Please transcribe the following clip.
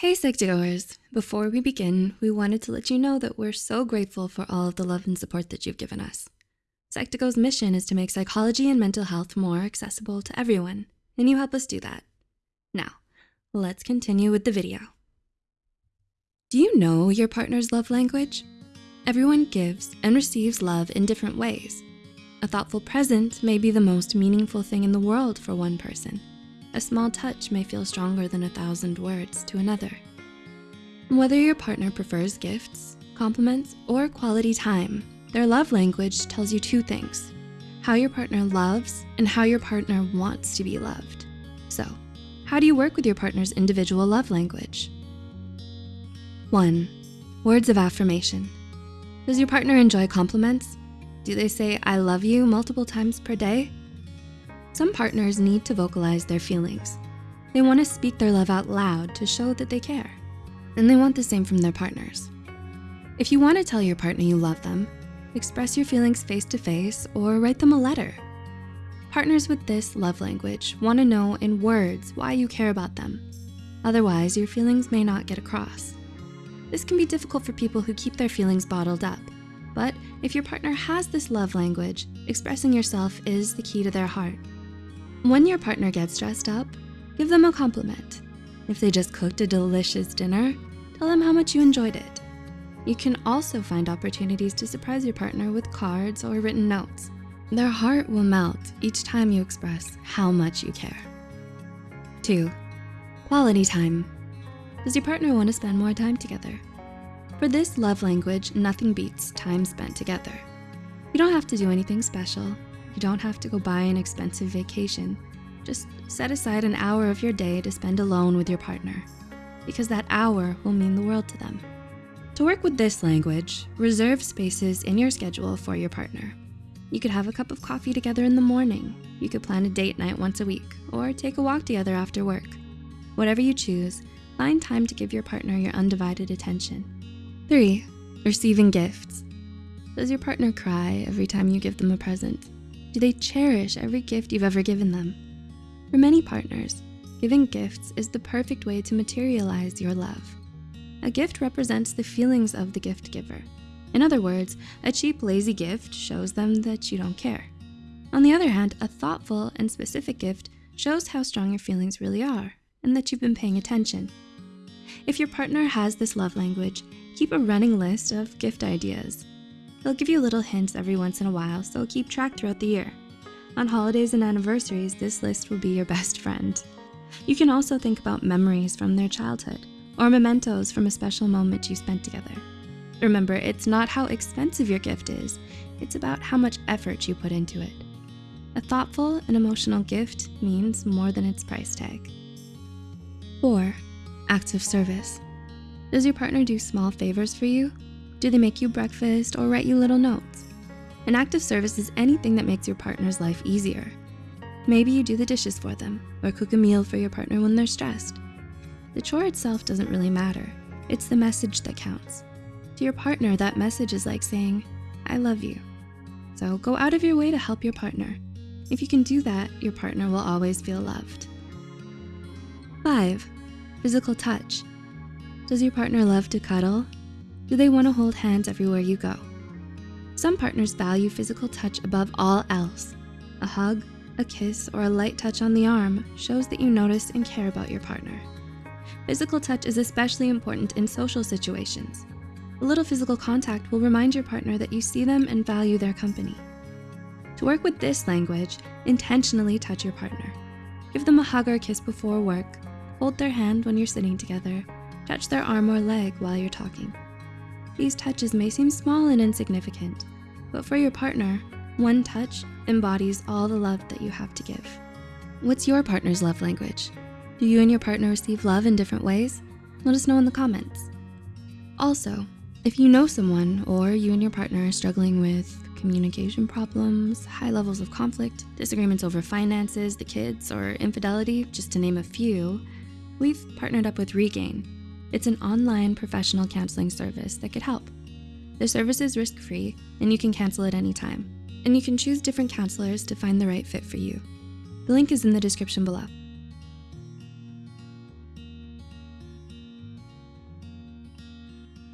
Hey Psych2Goers, before we begin, we wanted to let you know that we're so grateful for all of the love and support that you've given us. Psych2Go's mission is to make psychology and mental health more accessible to everyone, and you help us do that. Now, let's continue with the video. Do you know your partner's love language? Everyone gives and receives love in different ways. A thoughtful present may be the most meaningful thing in the world for one person. A small touch may feel stronger than a thousand words to another. Whether your partner prefers gifts, compliments, or quality time, their love language tells you two things, how your partner loves and how your partner wants to be loved. So, how do you work with your partner's individual love language? One, words of affirmation. Does your partner enjoy compliments? Do they say, I love you multiple times per day? Some partners need to vocalize their feelings. They wanna speak their love out loud to show that they care. And they want the same from their partners. If you wanna tell your partner you love them, express your feelings face to face or write them a letter. Partners with this love language wanna know in words why you care about them. Otherwise, your feelings may not get across. This can be difficult for people who keep their feelings bottled up. But if your partner has this love language, expressing yourself is the key to their heart. When your partner gets dressed up, give them a compliment. If they just cooked a delicious dinner, tell them how much you enjoyed it. You can also find opportunities to surprise your partner with cards or written notes. Their heart will melt each time you express how much you care. Two, quality time. Does your partner wanna spend more time together? For this love language, nothing beats time spent together. You don't have to do anything special. You don't have to go buy an expensive vacation. Just set aside an hour of your day to spend alone with your partner because that hour will mean the world to them. To work with this language, reserve spaces in your schedule for your partner. You could have a cup of coffee together in the morning. You could plan a date night once a week or take a walk together after work. Whatever you choose, find time to give your partner your undivided attention. Three, receiving gifts. Does your partner cry every time you give them a present? Do they cherish every gift you've ever given them? For many partners, giving gifts is the perfect way to materialize your love. A gift represents the feelings of the gift giver. In other words, a cheap, lazy gift shows them that you don't care. On the other hand, a thoughtful and specific gift shows how strong your feelings really are and that you've been paying attention. If your partner has this love language, keep a running list of gift ideas They'll give you little hints every once in a while, so keep track throughout the year. On holidays and anniversaries, this list will be your best friend. You can also think about memories from their childhood or mementos from a special moment you spent together. Remember, it's not how expensive your gift is, it's about how much effort you put into it. A thoughtful and emotional gift means more than its price tag. Four, acts of service. Does your partner do small favors for you? Do they make you breakfast or write you little notes? An act of service is anything that makes your partner's life easier. Maybe you do the dishes for them or cook a meal for your partner when they're stressed. The chore itself doesn't really matter. It's the message that counts. To your partner, that message is like saying, I love you. So go out of your way to help your partner. If you can do that, your partner will always feel loved. Five, physical touch. Does your partner love to cuddle do they wanna hold hands everywhere you go? Some partners value physical touch above all else. A hug, a kiss, or a light touch on the arm shows that you notice and care about your partner. Physical touch is especially important in social situations. A little physical contact will remind your partner that you see them and value their company. To work with this language, intentionally touch your partner. Give them a hug or kiss before work, hold their hand when you're sitting together, touch their arm or leg while you're talking. These touches may seem small and insignificant, but for your partner, one touch embodies all the love that you have to give. What's your partner's love language? Do you and your partner receive love in different ways? Let us know in the comments. Also, if you know someone or you and your partner are struggling with communication problems, high levels of conflict, disagreements over finances, the kids, or infidelity, just to name a few, we've partnered up with Regain, it's an online professional counseling service that could help. The service is risk-free and you can cancel at any time. And you can choose different counselors to find the right fit for you. The link is in the description below.